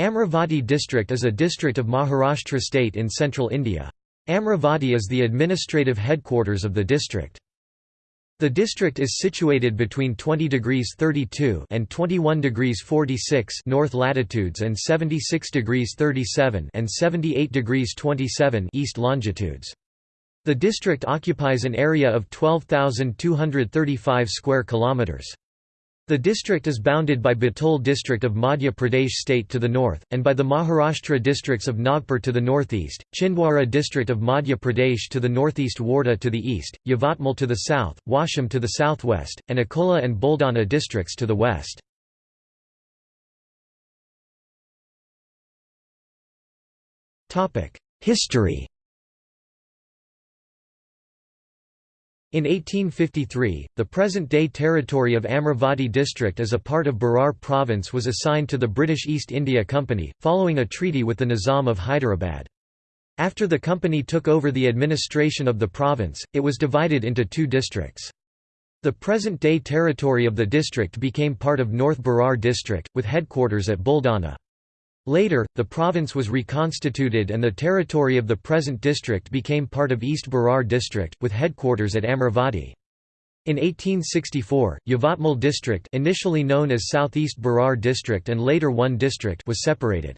Amravati district is a district of Maharashtra state in central India. Amravati is the administrative headquarters of the district. The district is situated between 20 degrees 32 and 21 degrees 46 north latitudes and 76 degrees 37 and 78 degrees 27 east longitudes. The district occupies an area of 12,235 square kilometers. The district is bounded by Betul district of Madhya Pradesh state to the north, and by the Maharashtra districts of Nagpur to the northeast, Chhindwara district of Madhya Pradesh to the northeast Wardha to the east, Yavatmal to the south, Washim to the southwest, and Akola and Buldana districts to the west. History In 1853, the present-day territory of Amravati district as a part of Berar province was assigned to the British East India Company, following a treaty with the Nizam of Hyderabad. After the company took over the administration of the province, it was divided into two districts. The present-day territory of the district became part of North Berar district, with headquarters at Buldana. Later, the province was reconstituted and the territory of the present district became part of East Berar district, with headquarters at Amravati. In 1864, Yavatmal district initially known as Southeast Berar district and later one district was separated.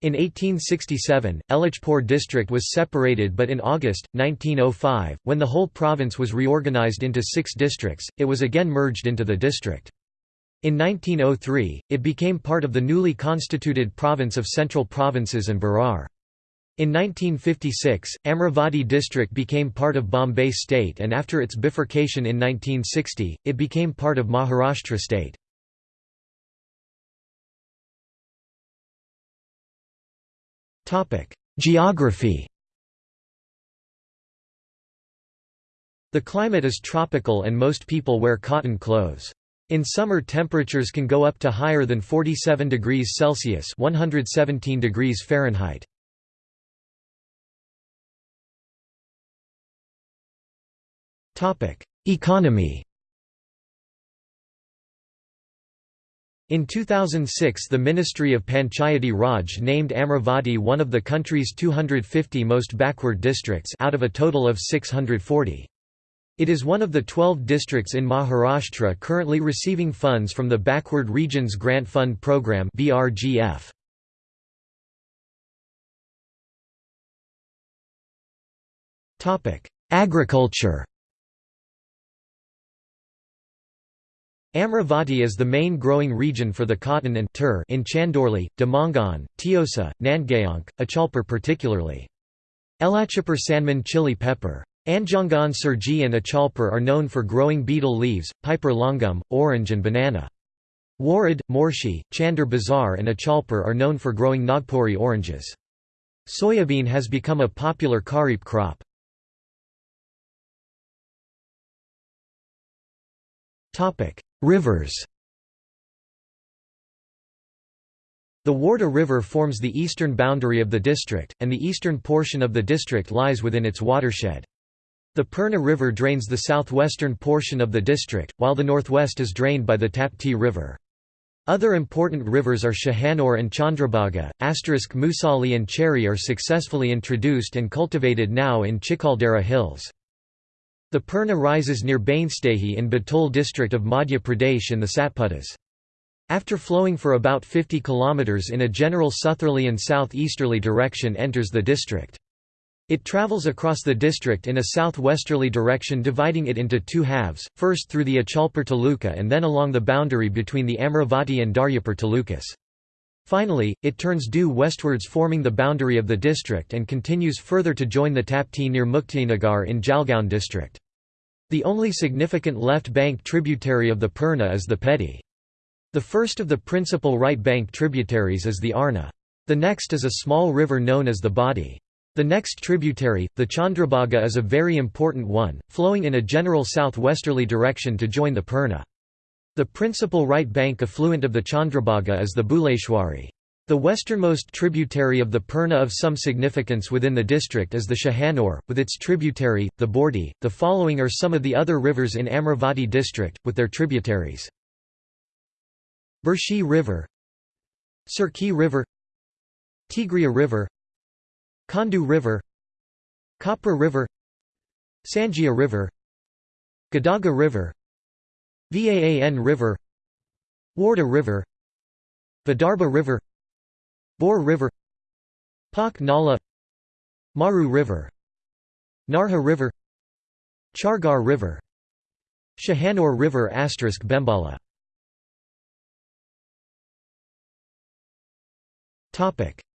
In 1867, Elichpur district was separated but in August, 1905, when the whole province was reorganized into six districts, it was again merged into the district. In 1903, it became part of the newly constituted province of Central Provinces and Berar. In 1956, Amravati district became part of Bombay state and after its bifurcation in 1960, it became part of Maharashtra state. Geography The climate is tropical and most people wear cotton clothes. In summer temperatures can go up to higher than 47 degrees Celsius 117 degrees Fahrenheit. Economy In 2006 the Ministry of Panchayati Raj named Amravati one of the country's 250 most backward districts out of a total of 640. It is one of the 12 districts in Maharashtra currently receiving funds from the Backward Regions Grant Fund Program BRGF. Topic: Agriculture Amravati is the main growing region for the cotton and tur in Chandorli, Dhamangaon, Tiosa, Nandgaonk, Achalpur particularly. Elachapur Sanman chili pepper Anjangaon Surji and Achalpur are known for growing betel leaves, piper longum, orange and banana. Warud, Morshi, Chandur Bazar and Achalpur are known for growing Nagpuri oranges. Soybean has become a popular kharif crop. Rivers The Wardha River forms the eastern boundary of the district, and the eastern portion of the district lies within its watershed. The Purna River drains the southwestern portion of the district, while the northwest is drained by the Tapti River. Other important rivers are Shahanur and Chandrabhaga, asterisk Musali and Cherry are successfully introduced and cultivated now in Chikaldara Hills. The Purna rises near Bhainsdehi in Betul district of Madhya Pradesh in the Satpuras. After flowing for about 50 km in a general southerly and southeasterly direction enters the district. It travels across the district in a southwesterly direction dividing it into two halves, first through the Achalpur Taluka and then along the boundary between the Amravati and Daryapur Talukas. Finally, it turns due westwards forming the boundary of the district and continues further to join the Tapti near Muktainagar in Jalgaon district. The only significant left bank tributary of the Purna is the Peti. The first of the principal right bank tributaries is the Arna. The next is a small river known as the Badi. The next tributary, the Chandrabhaga is a very important one, flowing in a general southwesterly direction to join the Purna. The principal right bank affluent of the Chandrabhaga is the Buleshwari. The westernmost tributary of the Purna of some significance within the district is the Shahanur, with its tributary, the Bordi. The following are some of the other rivers in Amravati district, with their tributaries. Burshi River Surki River Tigria River Khandu River Kapra River Sanjia River Gadaga River Vaan River Wardha River Vidarbha River Bor River Pak Nala Maru River Narha River Chargar River Shahanur River asterisk Bembala.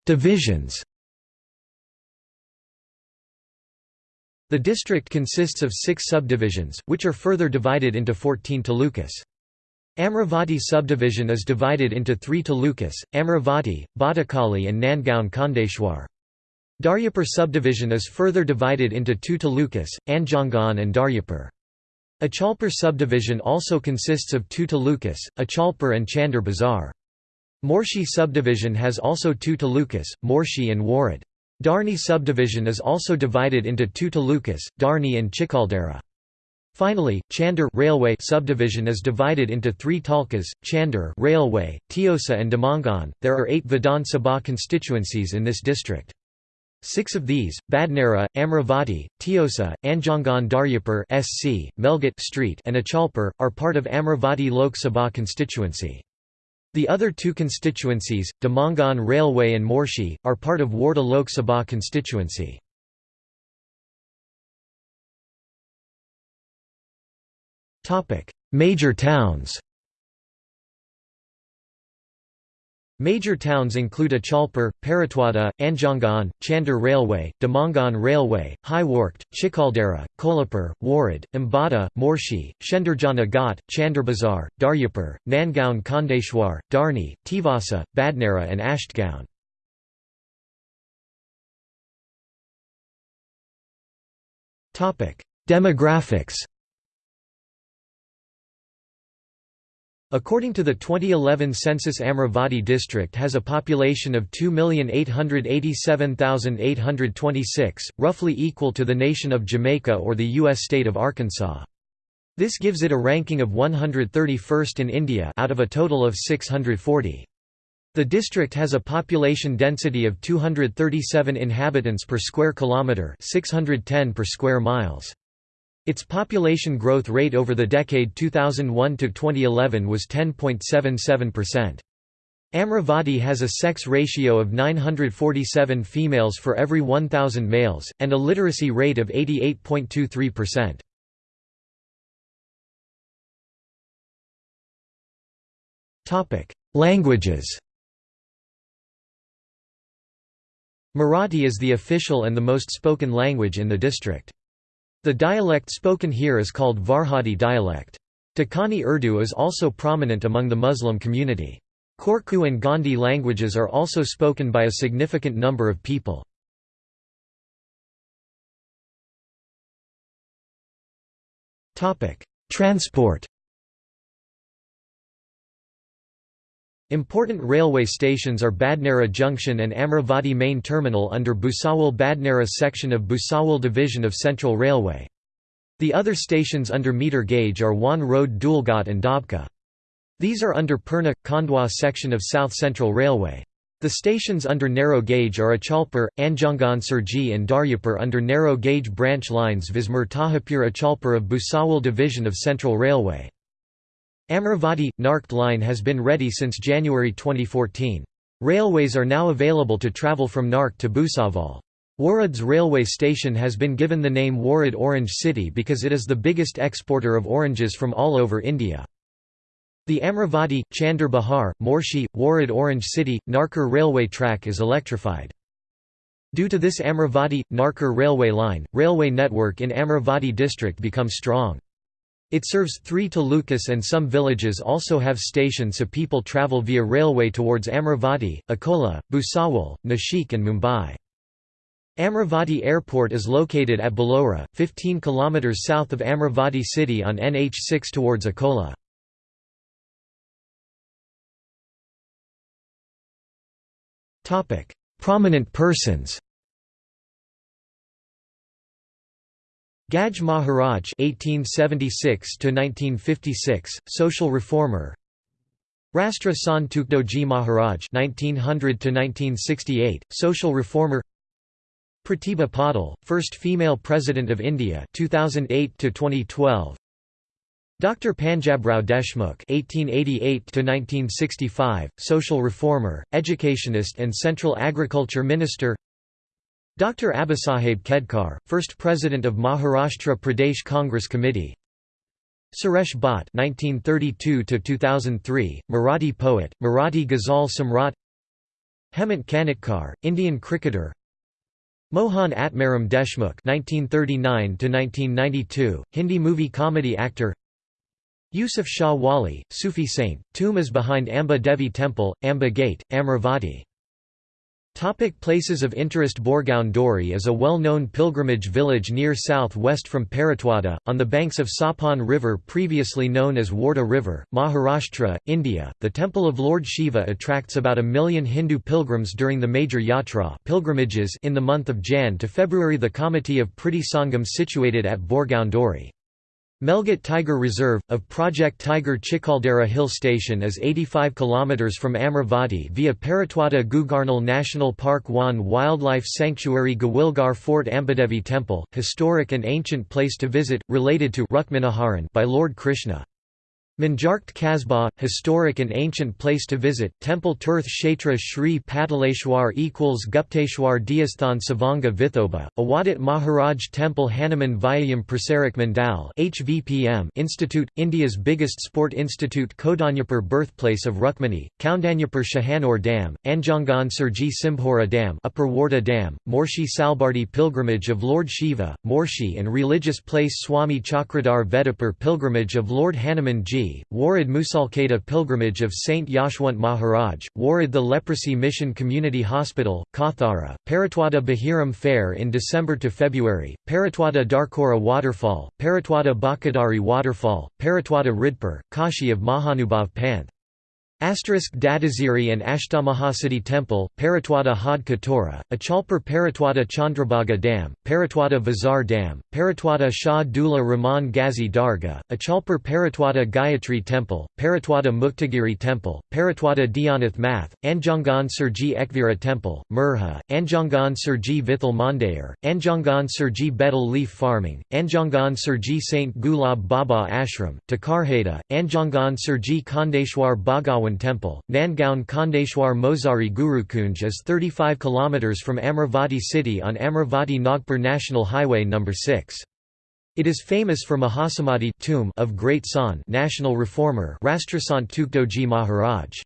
Divisions The district consists of six subdivisions, which are further divided into 14 talukas. Amravati subdivision is divided into three talukas, Amravati, Bhatkuli and Nandgaon Khandeshwar. Daryapur subdivision is further divided into two talukas, Anjangaon and Daryapur. Achalpur subdivision also consists of two talukas, Achalpur and Chandur Bazar. Morshi subdivision has also two talukas, Morshi and Warud. Dharni subdivision is also divided into two talukas, Dharni and Chikaldara. Finally, Chandur railway subdivision is divided into three talkas, Chandur railway, Tiosa and Dhamangaon. There are eight Vidhan Sabha constituencies in this district. Six of these, Badnera, Amravati, Tiosa, Anjangaon Daryapur SC, Melghat Street and Achalpur, are part of Amravati Lok Sabha constituency. The other two constituencies, Dhamangaon Railway and Morshi, are part of Wardha Lok Sabha constituency. Major towns Major towns include Achalpur, Paratwada, Anjangaon, Chandur Railway, Dhamangaon Railway, Hiwarkhed, Chikaldara, Kolhapur, Warud, Ambata, Morshi, Shendurjana Ghat, Chandurbazar, Daryapur, Nandgaon Khandeshwar, Dharni, Tivasa, Badnera and Ashtgaon. Demographics According to the 2011 census Amravati district has a population of 2,887,826, roughly equal to the nation of Jamaica or the U.S. state of Arkansas. This gives it a ranking of 131st in India out of a total of 640. The district has a population density of 237 inhabitants per square kilometre 610 per square miles. Its population growth rate over the decade 2001 to 2011 was 10.77%. Amravati has a sex ratio of 947 females for every 1,000 males, and a literacy rate of 88.23%. Languages Marathi is the official and the most spoken language in the district. The dialect spoken here is called Varhadi dialect. Dakkani Urdu is also prominent among the Muslim community. Korku and Gondi languages are also spoken by a significant number of people. Transport Important railway stations are Badnera Junction and Amravati Main Terminal under Bhusawal Badnera section of Bhusawal Division of Central Railway. The other stations under meter gauge are Wan Road Dhulghat and Dabka. These are under Purna, Khandwa section of South Central Railway. The stations under narrow gauge are Achalpur, Anjangaon Surji and Daryapur under narrow gauge branch lines Vismur Tahapur Achalpur of Bhusawal Division of Central Railway. Amravati – Narkhed line has been ready since January 2014. Railways are now available to travel from Narkhed to Bhusawal. Warud's railway station has been given the name Warud Orange City because it is the biggest exporter of oranges from all over India. The Amravati, Chandar Bahar, Morshi, Warud Orange City, Narkhed railway track is electrified. Due to this Amravati – Narkhed railway line, railway network in Amravati district becomes strong. It serves three talukas and some villages also have stations so people travel via railway towards Amravati, Akola, Bhusawal, Nashik and Mumbai. Amravati Airport is located at Belora, 15 km south of Amravati city on NH6 towards Akola. Prominent persons Gadge Maharaj (1876–1956), social reformer. Rastra Sant Tukdoji Maharaj (1900–1968), social reformer. Pratibha Patil, first female president of India (2008–2012). Dr. Panjabrao Deshmukh (1888–1965), social reformer, educationist, and Central Agriculture Minister. Dr. Abasaheb Khedkar, first president of Maharashtra Pradesh Congress Committee. Suresh Bhatt (1932–2003), Marathi poet, Marathi Ghazal Samrat. Hemant Kanitkar, Indian cricketer. Mohan Atmaram Deshmukh (1939–1992), Hindi movie comedy actor. Yusuf Shah Wali, Sufi saint, tomb is behind Amba Devi Temple, Amba Gate, Amravati. Topic places of interest Borgaon Dori is a well-known pilgrimage village near south-west from Paratwada, on the banks of Sapan River previously known as Wardha River, Maharashtra, India. The temple of Lord Shiva attracts about a million Hindu pilgrims during the major yatra pilgrimages in the month of Jan to February The committee of Priti Sangam situated at Borgaon Dori. Melghat Tiger Reserve, of Project Tiger Chikaldara Hill Station is 85 km from Amravati via Paratwada Gugamal National Park 1 Wildlife Sanctuary Gawilgar Fort Ambadevi Temple, historic and ancient place to visit, related to by Lord Krishna. Manjarkht Kasbah, historic and ancient place to visit, Temple Tirth Kshetra Shri Pataleshwar equals Gupteshwar Deasthan Savanga Vithoba, Awadit Maharaj Temple Hanuman Vyayam Prasarak Mandal HVPM Institute, India's biggest sport institute Kaundanyapur birthplace of Rukmani, Kaundanyapur Shahanur Dam, Anjangaon Surji Simbhora Dam Upper Wardha Dam, Morshi Salbardi pilgrimage of Lord Shiva, Morshi and religious place Swami Chakradhar Vedapur pilgrimage of Lord Hanuman Ji Warud Musalkeda pilgrimage of Saint Yashwant Maharaj, Warud the Leprosy Mission Community Hospital, Kothara, Paratwada Bahiram Fair in December to February, Paratwada Darkora Waterfall, Paratwada Bakadari Waterfall, Paratwada Ridpur, Kashi of Mahanubhav Panth. Asterisk Dadaziri and Ashtamahasiddhi Temple, Paratwada Had Katora, Achalpur Paratwada Chandrabhaga Dam, Paratwada Vazar Dam, Paratwada Shah Dula Rahman Ghazi Darga, Achalpur Paratwada Gayatri Temple, Paratwada Muktagiri Temple, Paratwada Dhyanath Math, Anjangaon Surji Ekvira Temple, Murha, Anjangaon Surji Vithal Mandair, Anjangaon Surji Betel Leaf Farming, Anjangaon Surji Saint Gulab Baba Ashram, Takarheda, Anjangaon Surji Khandeshwar Bhagawan Temple, Nandgaon Khandeshwar Mozari Gurukunj is 35 km from Amravati city on Amravati Nagpur National Highway No. 6. It is famous for Mahasamadhi tomb of Great San national reformer Rastrasant Tukdoji Maharaj.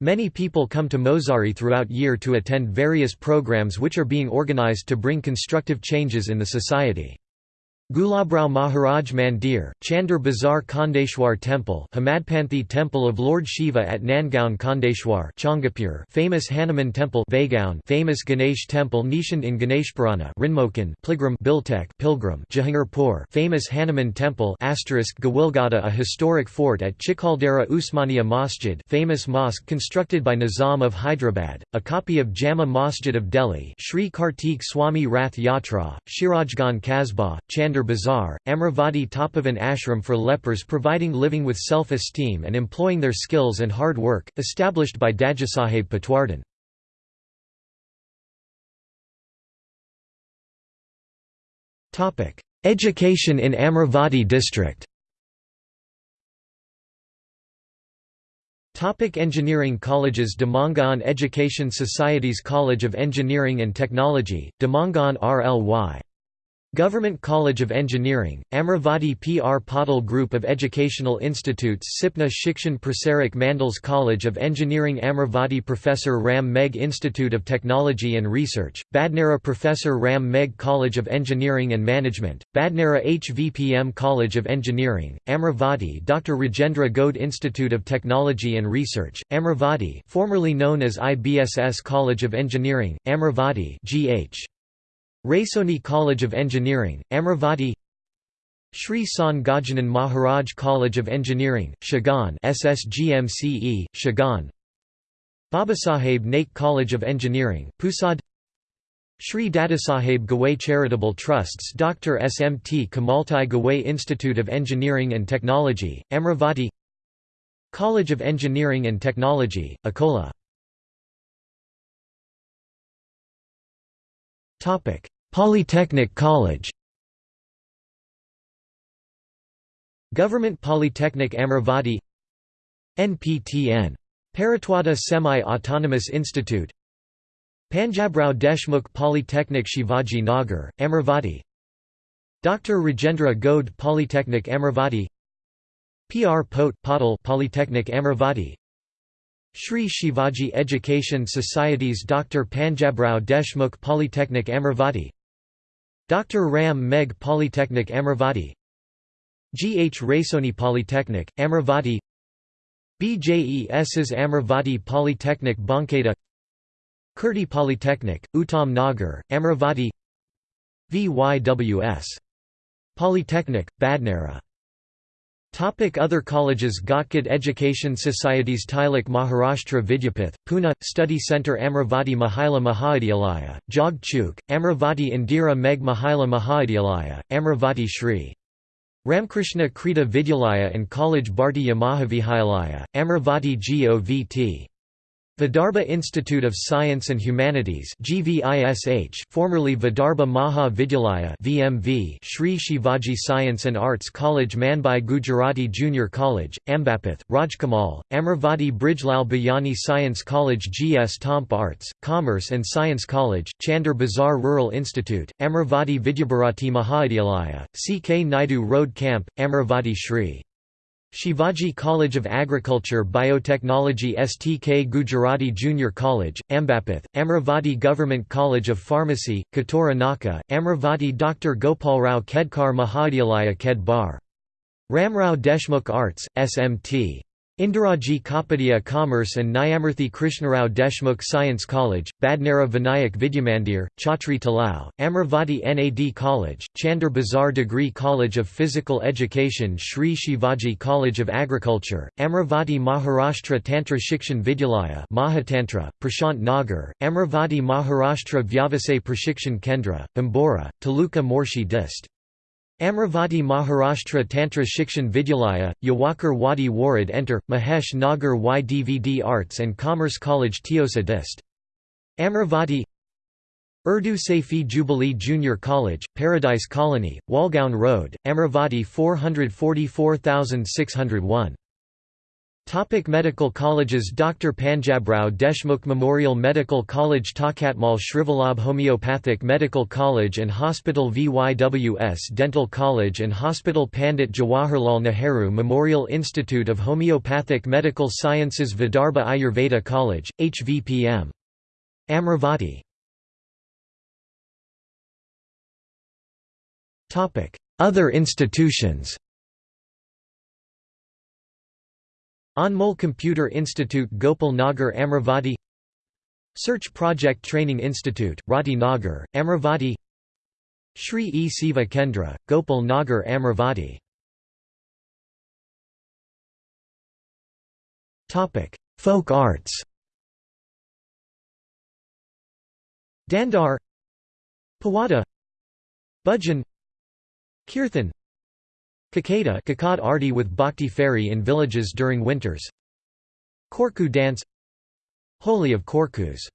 Many people come to Mozari throughout year to attend various programs which are being organized to bring constructive changes in the society. Gulabrao Maharaj Mandir, Chandur Bazar Khandeshwar Temple Hemadpanthi Temple of Lord Shiva at Nandgaon Khandeshwar Changapur famous Hanuman Temple Vaigaon famous Ganesh Temple Nishant in Ganeshpurana Rinmokan Pilgrim Biltek Pilgrim Jahangirpur famous Hanuman Temple asterisk Gawilgada a historic fort at Chikaldara Usmania Masjid famous mosque constructed by Nizam of Hyderabad, a copy of Jama Masjid of Delhi Sri Kartik Swami Rath Yatra, Shirajgan Kasbah, Chandur Bazaar, Amravati Tapovan Ashram for lepers providing living with self-esteem and employing their skills and hard work, established by Dadasaheb Patwardhan. Education in Amravati district Topic engineering colleges Dhamangaon Education Society's College of Engineering and Technology, Dhamangaon RLY Government College of Engineering, Amravati PR Patil Group of Educational Institutes Sipna Shikshan Prasarak Mandals College of Engineering Amravati Professor Ram Meg Institute of Technology and Research, Badnera Professor Ram Meg College of Engineering and Management, Badnera HVPM College of Engineering, Amravati Dr. Rajendra Gode Institute of Technology and Research, Amravati formerly known as IBSS College of Engineering, Amravati GH. Raisoni College of Engineering, Amravati Sri San Gajanan Maharaj College of Engineering, Shegaon SSGMCE, Shegaon Babasaheb Naik College of Engineering, Pusad Sri Dadasaheb Gawai Charitable Trusts Dr. SMT Kamaltai Gawai Institute of Engineering and Technology, Amravati College of Engineering and Technology, Akola Polytechnic College Government Polytechnic Amravati NPTN. Paratwada Semi-Autonomous Institute Panjabrao Deshmukh Polytechnic Shivaji Nagar, Amravati Dr. Rajendra Gode Polytechnic Amravati PR Pote Patil Polytechnic Amravati Shri Shivaji Education Society's Dr. Panjabrao Deshmukh Polytechnic Amravati Dr. Ram Megh Polytechnic Amravati G. H. Raisoni Polytechnic, Amravati BJES's Amravati Polytechnic Bankeda Kirti Polytechnic, Uttam Nagar, Amravati VYWS. Polytechnic, Badnera Topic Other colleges Ghatkot Education Societies Tilak Maharashtra Vidyapith, Pune, Study Centre Amravati Mahila Mahavidyalaya, Jog Chuk, Amravati Indira Meg Mahila Mahavidyalaya, Amravati Shri. Ramkrishna Krita Vidyalaya and College Bharti Mahavidyalaya, Amravati Govt. Vidarbha Institute of Science and Humanities GVISH formerly Vidarbha Maha Vidyalaya VMV Shri Shivaji Science and Arts College Manbai Gujarati Junior College, Ambapith, Rajkamal, Amravati Brijlal Biyani Science College GS Tomp Arts, Commerce and Science College, Chandur Bazar Rural Institute, Amravati Vidyabharati Mahavidyalaya, CK Naidu Road Camp, Amravati Shri. Shivaji College of Agriculture Biotechnology STK Gujarati Junior College, Ambapith, Amravati Government College of Pharmacy, Katura Naka, Amravati Dr. Gopalrao Khedkar Mahavidyalaya Kedbar. Ramrao Deshmukh Arts, SMT. Indiraji Kapadia Commerce and Nyamurthy Krishnarao Deshmukh Science College, Badnera Vinayak Vidyamandir, Chhatri Talao, Amravati NAD College, Chandur Bazar Degree College of Physical Education Sri Shivaji College of Agriculture, Amravati Maharashtra Tantra Shikshan Vidyalaya Mahatantra, Prashant Nagar, Amravati Maharashtra Vyavasay Prashikshan Kendra, Bambora, Taluka Morshi Dist. Amravati Maharashtra Tantra Shikshan Vidyalaya, Yawakar Wadi Warud Enter, Mahesh Nagar YDVD Arts and Commerce College Tiosa Dist. Amravati Urdu Saifi Jubilee Junior College, Paradise Colony, Walgaon Road, Amravati 444601 Topic medical colleges Dr. Panjabrao Deshmukh Memorial Medical College Takatmal Shrivalabh Homeopathic Medical College and Hospital VYWS Dental College and Hospital Pandit Jawaharlal Nehru Memorial Institute of Homeopathic Medical Sciences Vidarbha Ayurveda College, HVPM. Amravati Other institutions Anmol Computer Institute Gopal Nagar Amravati Search Project Training Institute, Rati Nagar, Amravati Shri E. Siva Kendra, Gopal Nagar Amravati Folk arts. Dandar Pawada Bhajan Kirthan Kakada Kakad Arti with Bhakti ferry in villages during winters. Korku dance. Holy of Korkus